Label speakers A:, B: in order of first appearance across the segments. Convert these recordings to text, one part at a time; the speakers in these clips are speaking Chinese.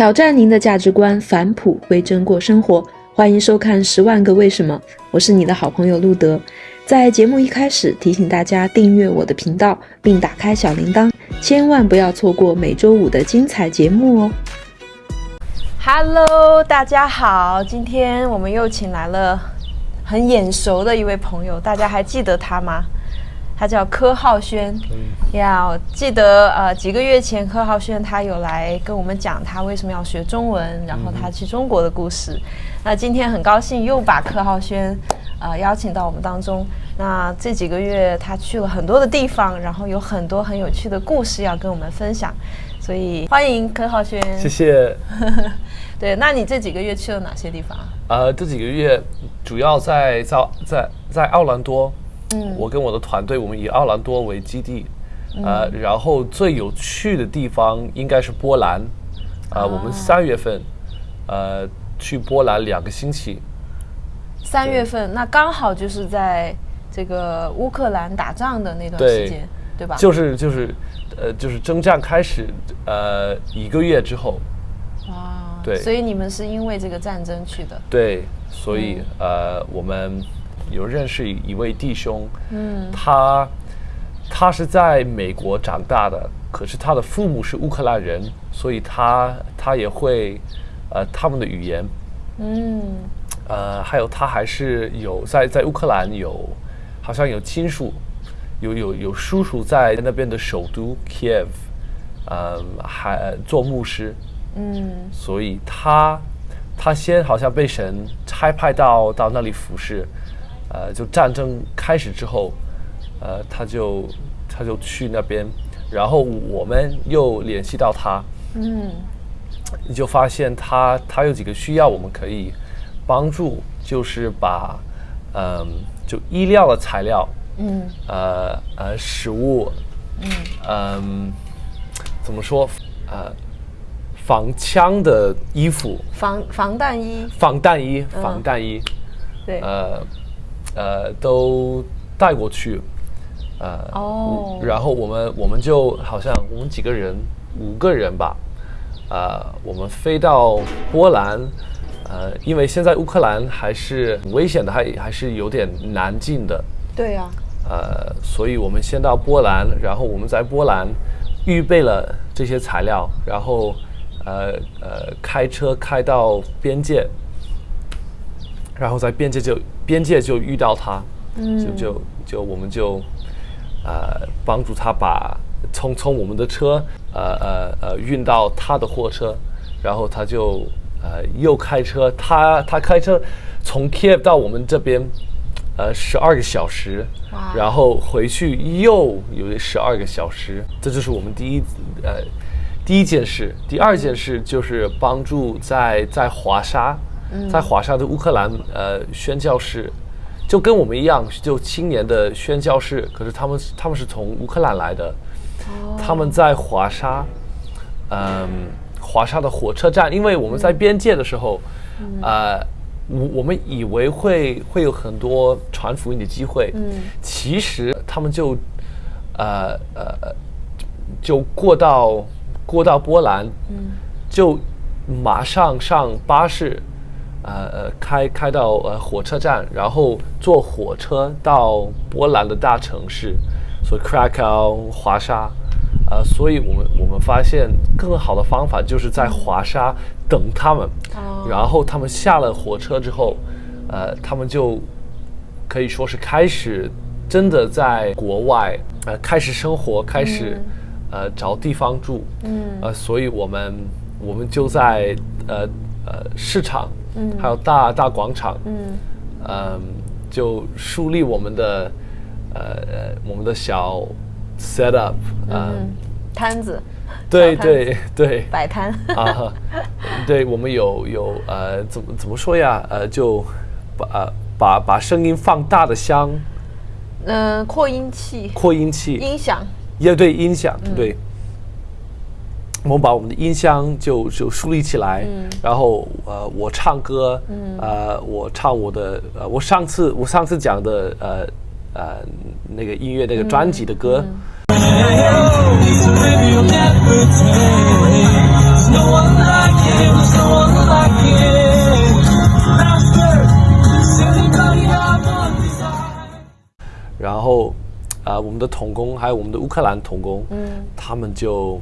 A: 挑战您的价值观，返璞归真过生活。欢迎收看《十万个为什么》，我是你的好朋友路德。在节目一开始，提醒大家订阅我的频道，并打开小铃铛，千万不要错过每周五的精彩节目哦。Hello，大家好，今天我们又请来了很眼熟的一位朋友，大家还记得他吗？他叫柯浩轩。呀，我记得呃几个月前柯浩轩他有来跟我们讲他为什么要学中文，然后他去中国的故事。那今天很高兴又把柯浩轩呃邀请到我们当中。那这几个月他去了很多的地方，然后有很多很有趣的故事要跟我们分享，所以欢迎柯浩轩。
B: 谢谢。
A: 对，那你这几个月去了哪些地方？
B: 呃，这几个月主要在在在在奥兰多。嗯，我跟我的团队，我们以奥兰多为基地，呃，然后最有趣的地方应该是波兰，啊，我们三月份，呃，去波兰两个星期。
A: 三月份，那刚好就是在这个乌克兰打仗的那段时间，对吧？
B: 就是就是，呃，就是征战开始，呃，一个月之后。
A: 哇。对。所以你们是因为这个战争去的。
B: 对，所以呃，我们。有认识一位弟兄，嗯，他他是在美国长大的，可是他的父母是乌克兰人，所以他他也会呃他们的语言，嗯，呃，还有他还是有在在乌克兰有好像有亲属，有有有叔叔在那边的首都 Kiev，嗯，还做牧师，嗯，所以他他先好像被神差派到到那里服侍。呃，就战争开始之后，呃，他就他就去那边，然后我们又联系到他，嗯，你就发现他他有几个需要，我们可以帮助，就是把嗯，就医疗的材料，嗯，呃呃，食物，嗯。嗯，怎么说？呃，防枪的衣服，
A: 防防弹衣，
B: 防弹衣，防弹衣，
A: 对，呃。
B: 呃，都带过去，呃，哦，然后我们我们就好像我们几个人五个人吧，呃，我们飞到波兰，呃，因为现在乌克兰还是很危险的，还还是有点难进的，
A: 对呀，
B: 呃，所以我们先到波兰，然后我们在波兰预备了这些材料，然后呃呃开车开到边界。然后在边界就边界就遇到他，就就就我们就呃帮助他把从从我们的车呃呃呃运到他的货车，然后他就呃又开车，他他开车从 Kiev 到我们这边呃十二个小时，然后回去又有十二个小时，这就是我们第一呃第一件事。第二件事就是帮助在在华沙。在华沙的乌克兰呃宣教士，就跟我们一样，就青年的宣教士，可是他们他们是从乌克兰来的，他们在华沙，嗯，华沙的火车站，因为我们在边界的时候，呃，我我们以为会会有很多传福音的机会，嗯，其实他们就，呃呃，就过到过到波兰，嗯，就马上上巴士。呃呃，开开到呃火车站，然后坐火车到波兰的大城市，所以 Krakow 华沙，呃，所以我们我们发现更好的方法就是在华沙等他们，然后他们下了火车之后，呃，他们就可以说是开始真的在国外呃开始生活，开始呃找地方住，嗯，呃，所以我们我们就在呃呃市场。嗯，还有大大广场，嗯，嗯，就树立我们的，呃呃，我们的小 set up，
A: 嗯，摊子，
B: 对对对，
A: 摆摊。啊，
B: 对我们有有呃，怎么怎么说呀？呃，就把把把声音放大的箱，
A: 嗯，扩音器，
B: 扩音器，
A: 音响，
B: 也对，音响，对。我们把我们的音箱就就树立起来，然后呃，我唱歌，呃，我唱我的，呃，我上次我上次讲的呃呃那个音乐那个专辑的歌，然后啊，我们的童工还有我们的乌克兰童工，嗯，他们就。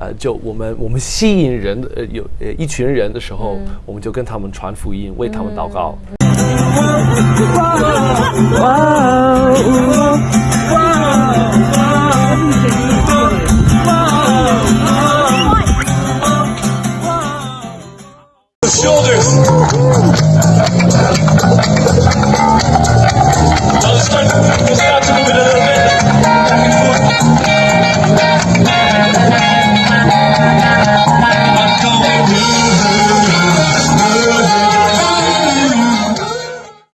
B: 呃，就我们我们吸引人的有呃一群人的时候，我们就跟他们传福音，为他们祷告。